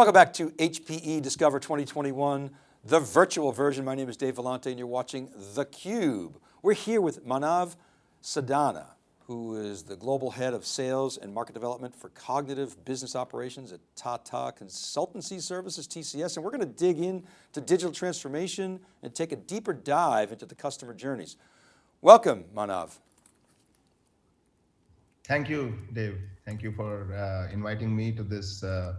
Welcome back to HPE Discover 2021, the virtual version. My name is Dave Vellante and you're watching theCUBE. We're here with Manav Sadana, who is the global head of sales and market development for cognitive business operations at Tata Consultancy Services, TCS. And we're going to dig into digital transformation and take a deeper dive into the customer journeys. Welcome, Manav. Thank you, Dave. Thank you for uh, inviting me to this uh,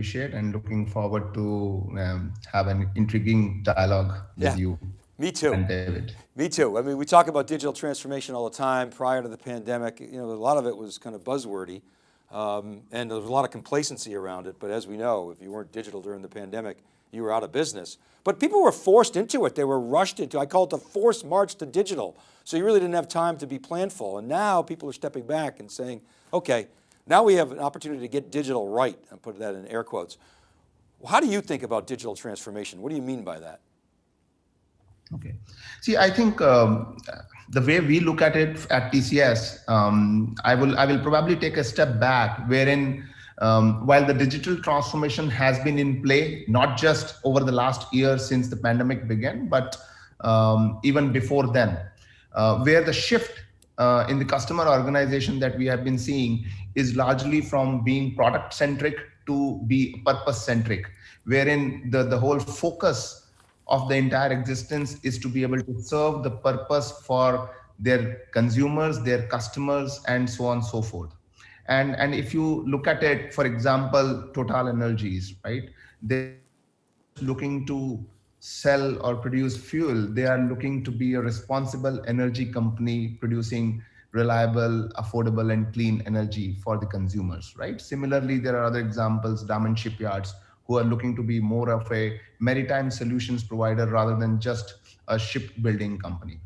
appreciate and looking forward to um, have an intriguing dialogue with yeah. you. Me too. And David. Me too. I mean, we talk about digital transformation all the time prior to the pandemic. You know, a lot of it was kind of buzzwordy um, and there was a lot of complacency around it. But as we know, if you weren't digital during the pandemic, you were out of business. But people were forced into it. They were rushed into, I call it the forced march to digital. So you really didn't have time to be planful. And now people are stepping back and saying, okay, now we have an opportunity to get digital right, and put that in air quotes. How do you think about digital transformation? What do you mean by that? Okay. See, I think um, the way we look at it at TCS, um, I will I will probably take a step back, wherein um, while the digital transformation has been in play, not just over the last year since the pandemic began, but um, even before then, uh, where the shift uh, in the customer organization that we have been seeing is largely from being product centric to be purpose centric, wherein the, the whole focus of the entire existence is to be able to serve the purpose for their consumers, their customers, and so on and so forth. And, and if you look at it, for example, Total Energies, right? They're looking to sell or produce fuel. They are looking to be a responsible energy company producing reliable, affordable, and clean energy for the consumers, right? Similarly, there are other examples, Damen Shipyards, who are looking to be more of a maritime solutions provider rather than just a shipbuilding company.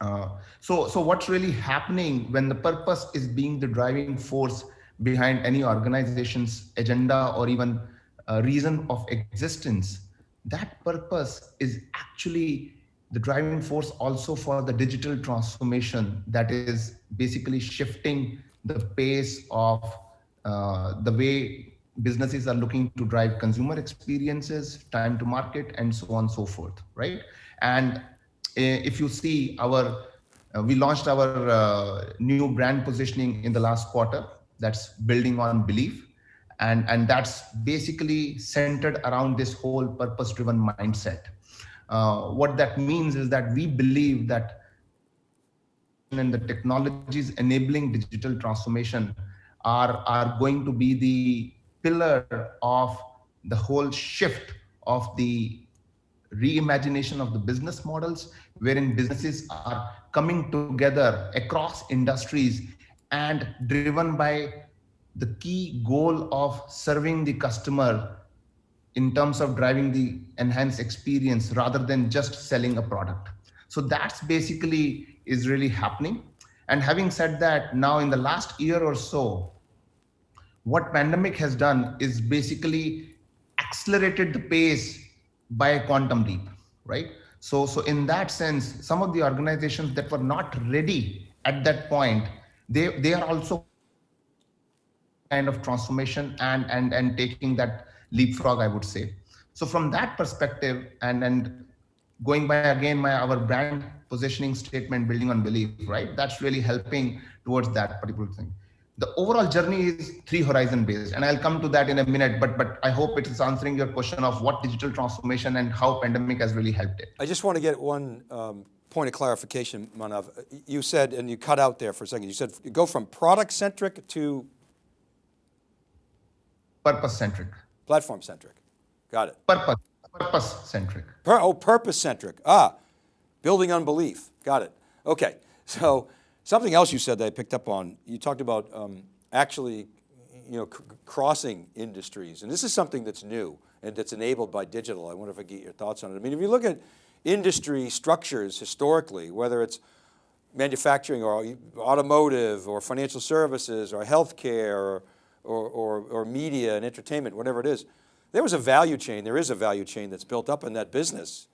Uh, so, so what's really happening when the purpose is being the driving force behind any organization's agenda or even a reason of existence, that purpose is actually the driving force also for the digital transformation that is basically shifting the pace of uh, the way businesses are looking to drive consumer experiences, time to market, and so on and so forth, right? And uh, if you see our, uh, we launched our uh, new brand positioning in the last quarter, that's building on belief. And, and that's basically centered around this whole purpose-driven mindset. Uh, what that means is that we believe that and the technologies enabling digital transformation are, are going to be the pillar of the whole shift of the reimagination of the business models, wherein businesses are coming together across industries and driven by the key goal of serving the customer in terms of driving the enhanced experience rather than just selling a product. So that's basically is really happening. And having said that, now in the last year or so, what pandemic has done is basically accelerated the pace by a quantum leap, right? So, so in that sense, some of the organizations that were not ready at that point, they, they are also kind of transformation and, and, and taking that leapfrog, I would say. So from that perspective, and and going by again my our brand positioning statement, building on belief, right? That's really helping towards that particular thing. The overall journey is three horizon based, and I'll come to that in a minute. But but I hope it is answering your question of what digital transformation and how pandemic has really helped it. I just want to get one. Um, point of clarification, Manav. You said, and you cut out there for a second, you said you go from product centric to purpose centric. Platform centric. Got it. Purpose, purpose centric. Per, oh, purpose centric. Ah, building on belief. Got it. Okay. So something else you said that I picked up on, you talked about um, actually you know, crossing industries. And this is something that's new and that's enabled by digital. I wonder if I get your thoughts on it. I mean, if you look at industry structures historically, whether it's manufacturing or automotive or financial services or healthcare or or, or, or media and entertainment, whatever it is, there was a value chain, there is a value chain that's built up in that business.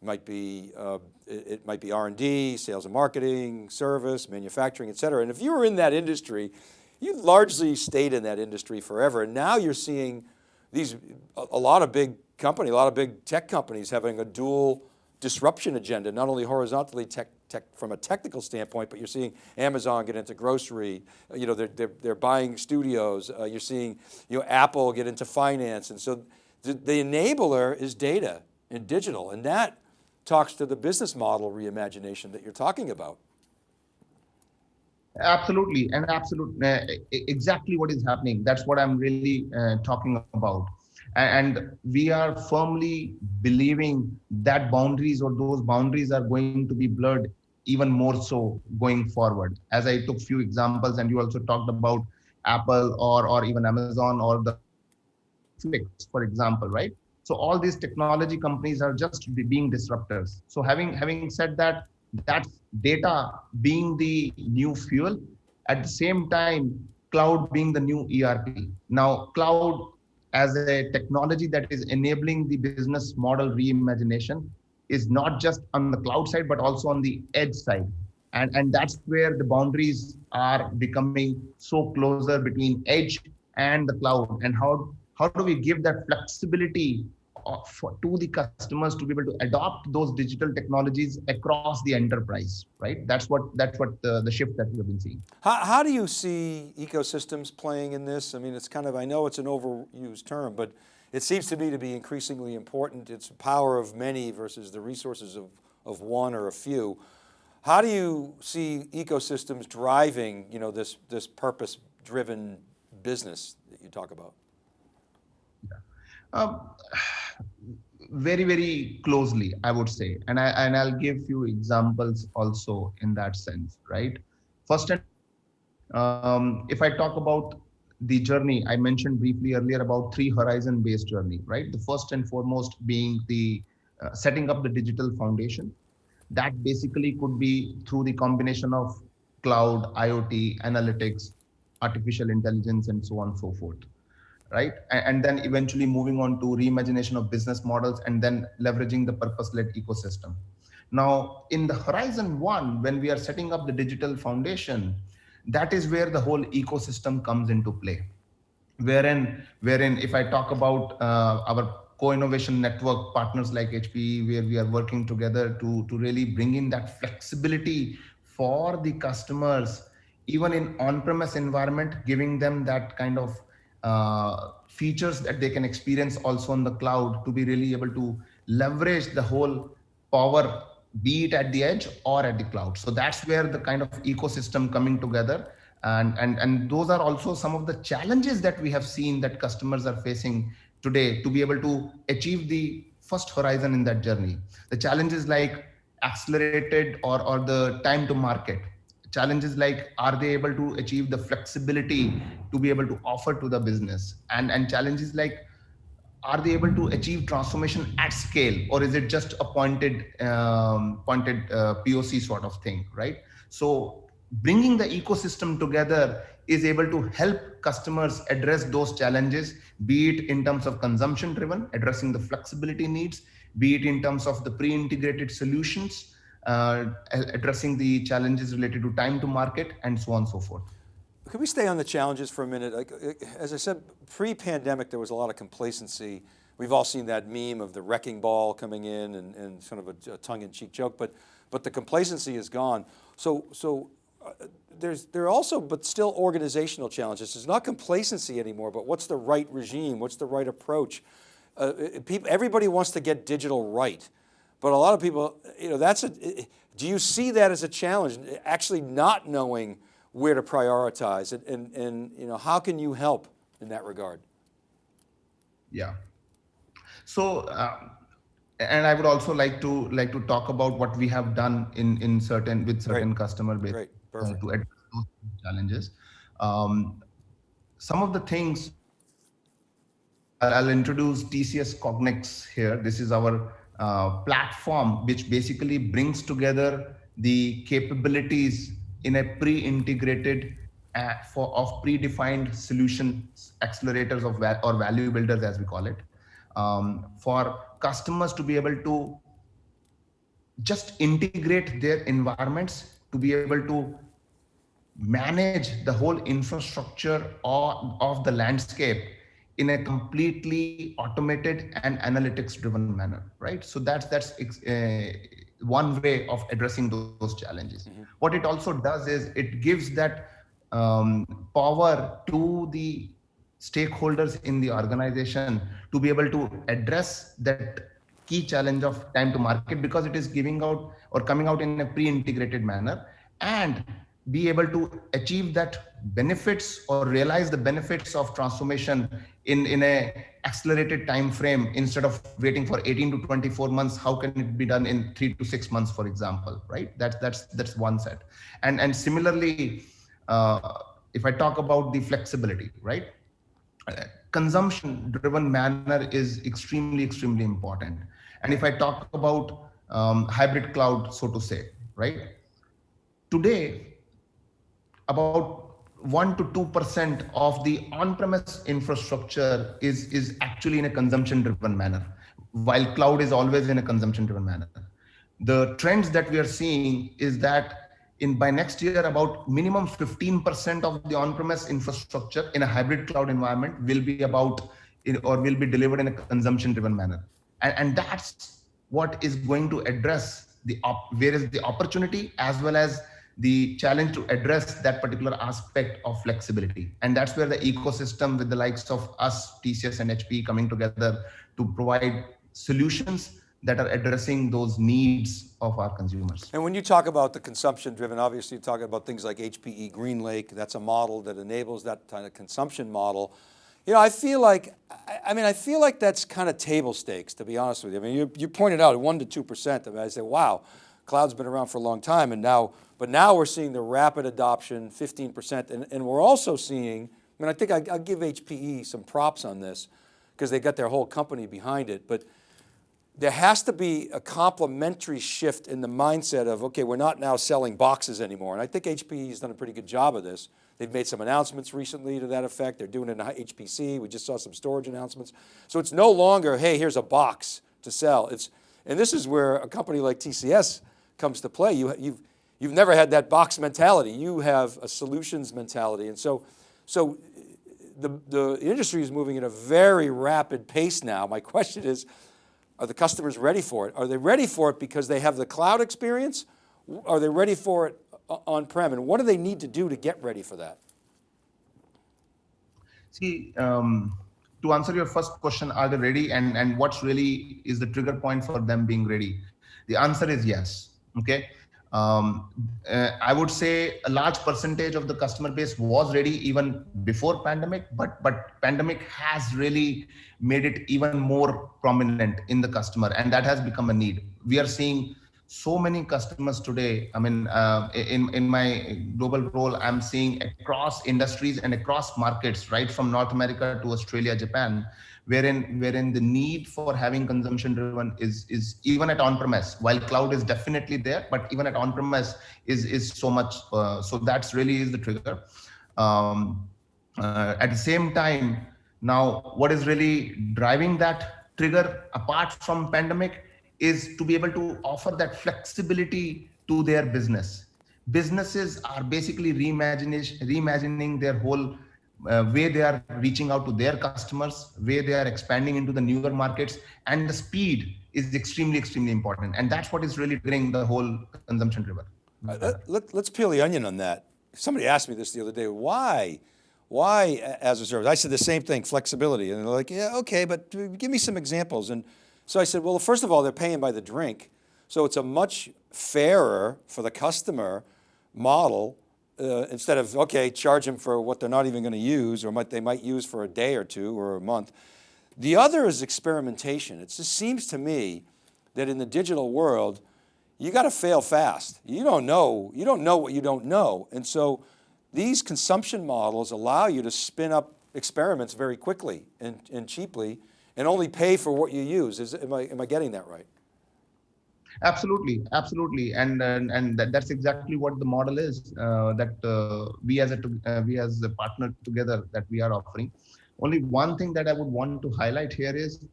It might be, uh, it, it, might be R&D, sales and marketing, service, manufacturing, et cetera. And if you were in that industry, you largely stayed in that industry forever. And now you're seeing these, a, a lot of big company, a lot of big tech companies having a dual disruption agenda, not only horizontally tech, tech, from a technical standpoint, but you're seeing Amazon get into grocery, you know, they're, they're, they're buying studios, uh, you're seeing you know, Apple get into finance. And so the, the enabler is data and digital, and that talks to the business model reimagination that you're talking about. Absolutely, and absolutely, uh, exactly what is happening. That's what I'm really uh, talking about. And we are firmly believing that boundaries or those boundaries are going to be blurred even more so going forward. As I took few examples, and you also talked about Apple or or even Amazon or the Netflix, for example, right? So all these technology companies are just being disruptors. So having having said that, that's data being the new fuel. At the same time, cloud being the new ERP. Now, cloud as a technology that is enabling the business model reimagination is not just on the cloud side, but also on the edge side. And, and that's where the boundaries are becoming so closer between edge and the cloud. And how, how do we give that flexibility uh, for, to the customers to be able to adopt those digital technologies across the enterprise, right? That's what that's what the, the shift that we have been seeing. How, how do you see ecosystems playing in this? I mean, it's kind of, I know it's an overused term, but it seems to me to be increasingly important. It's the power of many versus the resources of, of one or a few. How do you see ecosystems driving, you know, this, this purpose driven business that you talk about? Um, very very closely i would say and i and i'll give few examples also in that sense right first um, if i talk about the journey i mentioned briefly earlier about three horizon based journey right the first and foremost being the uh, setting up the digital foundation that basically could be through the combination of cloud iot analytics artificial intelligence and so on and so forth right? And then eventually moving on to reimagination of business models and then leveraging the purpose-led ecosystem. Now, in the horizon one, when we are setting up the digital foundation, that is where the whole ecosystem comes into play. Wherein, wherein if I talk about uh, our co-innovation network partners like HPE, where we are working together to, to really bring in that flexibility for the customers, even in on-premise environment, giving them that kind of uh, features that they can experience also on the cloud to be really able to leverage the whole power be it at the edge or at the cloud. So that's where the kind of ecosystem coming together. And and and those are also some of the challenges that we have seen that customers are facing today to be able to achieve the first horizon in that journey. The challenges like accelerated or or the time to market. Challenges like are they able to achieve the flexibility to be able to offer to the business? And and challenges like are they able to achieve transformation at scale or is it just a pointed um, pointed uh, poc sort of thing right so bringing the ecosystem together is able to help customers address those challenges be it in terms of consumption driven addressing the flexibility needs be it in terms of the pre-integrated solutions uh, addressing the challenges related to time to market and so on and so forth. Can we stay on the challenges for a minute? Like, uh, as I said, pre-pandemic, there was a lot of complacency. We've all seen that meme of the wrecking ball coming in and, and sort of a, a tongue-in-cheek joke, but, but the complacency is gone. So, so uh, there's, there are also, but still organizational challenges. It's not complacency anymore, but what's the right regime? What's the right approach? Uh, people, everybody wants to get digital right. But a lot of people, you know, that's a, do you see that as a challenge, actually not knowing where to prioritize and, and, and you know, how can you help in that regard? Yeah. So, uh, and I would also like to like to talk about what we have done in in certain with certain customer base uh, to address those challenges. Um, some of the things I'll introduce TCS Cognix here. This is our uh, platform which basically brings together the capabilities in a pre-integrated uh, for of predefined solutions accelerators of or value builders as we call it um, for customers to be able to just integrate their environments to be able to manage the whole infrastructure of, of the landscape in a completely automated and analytics driven manner right? So that's that's uh, one way of addressing those, challenges mm-hmm. what it also does is it gives that um, power to the stakeholders in the organization to be able to address that key challenge of time to market because it is giving out or coming out in a pre-integrated manner and be able to achieve that benefits or realize the benefits of transformation in in a accelerated time frame instead of waiting for 18 to 24 months how can it be done in 3 to 6 months for example right? That's that's that's one set. And and similarly uh, if i talk about the flexibility right? Consumption driven manner is extremely extremely important. And if i talk about um, hybrid cloud so to say right? Today about 1 to 2% of the on-premise infrastructure is, is actually in a consumption-driven manner, while cloud is always in a consumption-driven manner. The trends that we are seeing is that in by next year, about minimum 15% of the on-premise infrastructure in a hybrid cloud environment will be about or will be delivered in a consumption-driven manner. And, and that's what is going to address the where is the opportunity as well as the challenge to address that particular aspect of flexibility. And that's where the ecosystem with the likes of us, TCS and HP coming together to provide solutions that are addressing those needs of our consumers. And when you talk about the consumption driven, obviously you're talking about things like HPE GreenLake, that's a model that enables that kind of consumption model. You know, I feel like, I mean, I feel like that's kind of table stakes, to be honest with you. I mean, you, you pointed out one to 2%, I, mean, I say, wow, cloud's been around for a long time and now but now we're seeing the rapid adoption, 15%, and, and we're also seeing, I mean, I think I, will give HPE some props on this because they got their whole company behind it, but there has to be a complementary shift in the mindset of, okay, we're not now selling boxes anymore. And I think HPE has done a pretty good job of this. They've made some announcements recently to that effect. They're doing it in HPC. We just saw some storage announcements. So it's no longer, hey, here's a box to sell. It's, and this is where a company like TCS comes to play. You, you've, You've never had that box mentality. You have a solutions mentality. And so, so the, the industry is moving at a very rapid pace now. My question is, are the customers ready for it? Are they ready for it because they have the cloud experience? Are they ready for it on-prem? And what do they need to do to get ready for that? See, um, to answer your first question, are they ready? And, and what's really is the trigger point for them being ready? The answer is yes, okay? Um, uh, I would say a large percentage of the customer base was ready even before pandemic, but but pandemic has really made it even more prominent in the customer, and that has become a need. We are seeing so many customers today. I mean, uh, in in my global role, I'm seeing across industries and across markets, right from North America to Australia, Japan, wherein wherein the need for having consumption driven is is even at on premise while cloud is definitely there but even at on premise is is so much uh, so that's really is the trigger. Um, uh, at the same time now what is really driving that trigger apart from pandemic is to be able to offer that flexibility to their business. Businesses are basically reimagining reimagining their whole uh, way they are reaching out to their customers, way they are expanding into the newer markets, and the speed is extremely, extremely important. And that's what is really bringing the whole consumption driven. Uh, let, us peel the onion on that. Somebody asked me this the other day, why? Why as a service? I said the same thing, flexibility. And they're like, yeah, okay, but give me some examples. And so I said, well, first of all, they're paying by the drink. So it's a much fairer for the customer model uh, instead of, okay, charge them for what they're not even going to use or what they might use for a day or two or a month. The other is experimentation. It just seems to me that in the digital world, you got to fail fast. You don't know, you don't know what you don't know. And so these consumption models allow you to spin up experiments very quickly and, and cheaply and only pay for what you use. Is, am, I, am I getting that right? Absolutely absolutely. And and, and that, that's exactly what the model is uh, that uh, we as a uh, we as a partner together that we are offering. Only one thing that i would want to highlight here is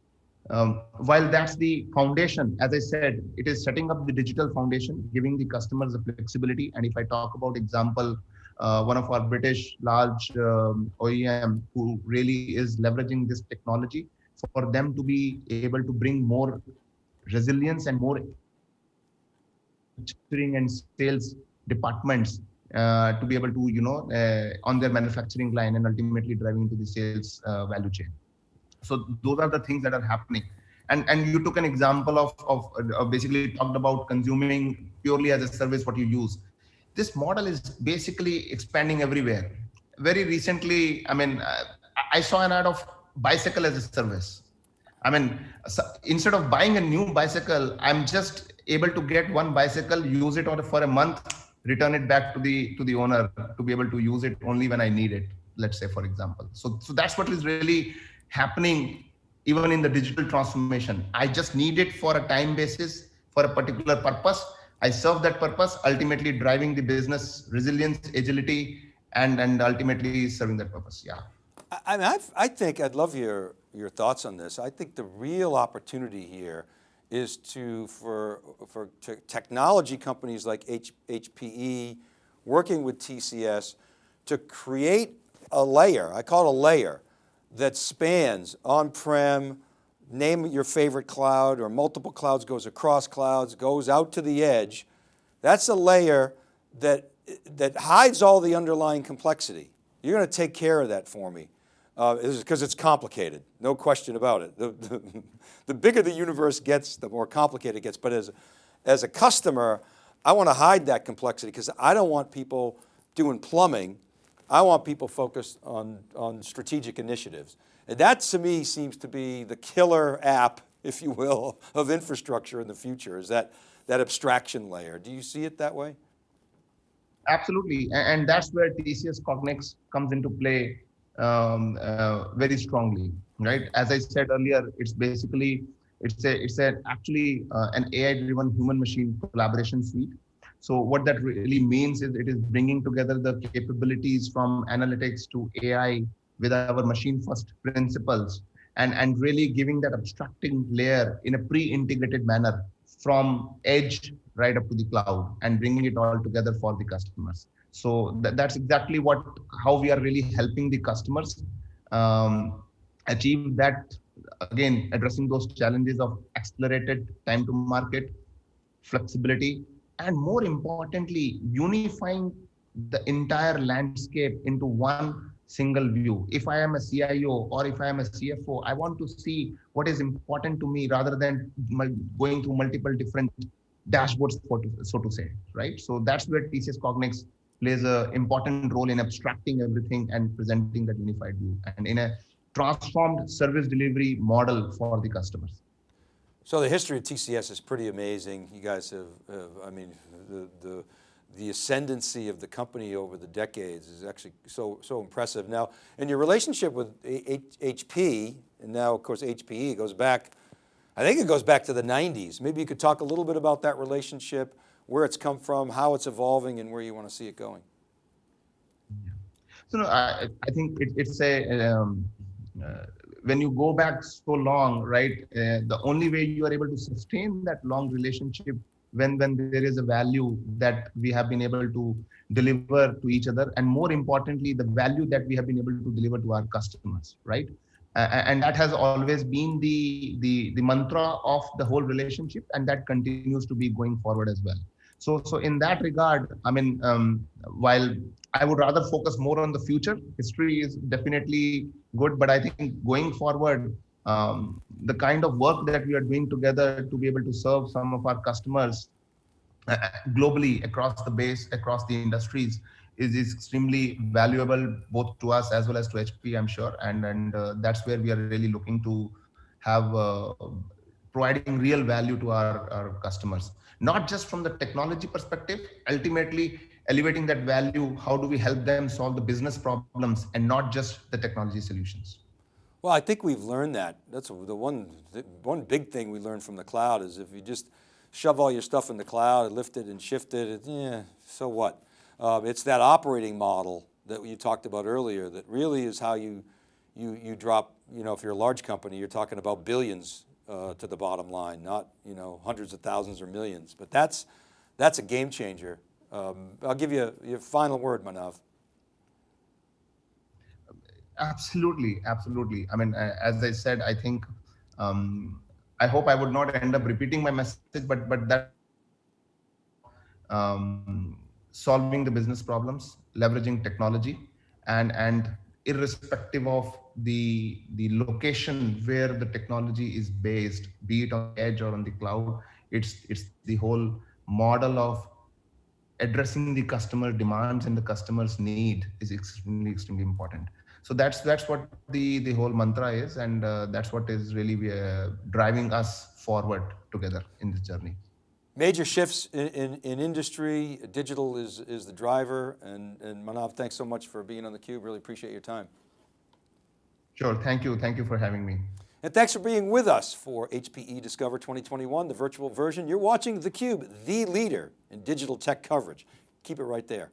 um, while that's the foundation as i said it is setting up the digital foundation giving the customers the flexibility. And if i talk about example uh, one of our British large um, OEM who really is leveraging this technology for them to be able to bring more resilience and more manufacturing and sales departments uh, to be able to, you know, uh, on their manufacturing line and ultimately driving into the sales uh, value chain. So those are the things that are happening. And, and you took an example of, of, basically talked about consuming purely as a service what you use. This model is basically expanding everywhere. Very recently, I mean, I saw an ad of bicycle as a service. I mean, so instead of buying a new bicycle, I'm just able to get one bicycle, use it for a month, return it back to the to the owner to be able to use it only when I need it. Let's say, for example. So so that's what is really happening even in the digital transformation. I just need it for a time basis for a particular purpose. I serve that purpose, ultimately driving the business resilience, agility, and and ultimately serving that purpose. Yeah. I, I've, I think I'd love your your thoughts on this. I think the real opportunity here is to, for, for technology companies like H, HPE, working with TCS, to create a layer, I call it a layer, that spans on-prem, name your favorite cloud or multiple clouds, goes across clouds, goes out to the edge. That's a layer that, that hides all the underlying complexity. You're going to take care of that for me because uh, it's complicated, no question about it. The, the, the, bigger the universe gets, the more complicated it gets. But as, as a customer, I want to hide that complexity because I don't want people doing plumbing. I want people focused on, on strategic initiatives. And that to me seems to be the killer app, if you will, of infrastructure in the future, is that, that abstraction layer. Do you see it that way? Absolutely, and that's where TCS Cognix comes into play um, uh, very strongly, right? As I said earlier, it's basically it's a it's a actually uh, an AI-driven human-machine collaboration suite. So what that really means is it is bringing together the capabilities from analytics to AI with our machine-first principles, and and really giving that abstracting layer in a pre-integrated manner from edge right up to the cloud and bringing it all together for the customers. So th that's exactly what how we are really helping the customers um, achieve that. Again, addressing those challenges of accelerated time to market, flexibility, and more importantly, unifying the entire landscape into one single view. If I am a CIO or if I am a CFO, I want to see what is important to me rather than going through multiple different dashboards, so to say, right? So that's where TCS Cognix plays an important role in abstracting everything and presenting that unified view and in a transformed service delivery model for the customers. So the history of TCS is pretty amazing. You guys have, have I mean, the, the, the ascendancy of the company over the decades is actually so, so impressive. Now, in your relationship with H HP, and now of course HPE goes back, I think it goes back to the 90s. Maybe you could talk a little bit about that relationship, where it's come from, how it's evolving, and where you want to see it going. So no, I, I think it, it's a, um, uh, when you go back so long, right, uh, the only way you are able to sustain that long relationship when, when there is a value that we have been able to deliver to each other, and more importantly, the value that we have been able to deliver to our customers, right? Uh, and that has always been the, the, the mantra of the whole relationship, and that continues to be going forward as well. So, so in that regard, I mean, um, while I would rather focus more on the future, history is definitely good, but I think going forward, um, the kind of work that we are doing together to be able to serve some of our customers uh, globally across the base, across the industries, is, is extremely valuable both to us as well as to HP, I'm sure, and and uh, that's where we are really looking to have uh, providing real value to our, our customers not just from the technology perspective, ultimately elevating that value, how do we help them solve the business problems and not just the technology solutions? Well, I think we've learned that. That's the one, the one big thing we learned from the cloud is if you just shove all your stuff in the cloud, lift it and shift it, yeah, so what? Uh, it's that operating model that you talked about earlier that really is how you, you, you drop, you know, if you're a large company, you're talking about billions uh, to the bottom line, not you know hundreds of thousands or millions. But that's that's a game changer. Um, I'll give you a, your final word, Manav. Absolutely, absolutely. I mean, as I said, I think um, I hope I would not end up repeating my message, but but that um, solving the business problems, leveraging technology, and and irrespective of the the location where the technology is based, be it on edge or on the cloud, it's it's the whole model of addressing the customer demands and the customer's need is extremely extremely important. So that's that's what the the whole mantra is and uh, that's what is really uh, driving us forward together in this journey Major shifts in, in, in industry, digital is, is the driver, and, and Manav, thanks so much for being on theCUBE, really appreciate your time. sure thank you thank you for having me And thanks for being with us for HPE Discover 2021, the virtual version. You're watching theCUBE, the leader in digital tech coverage. Keep it right there.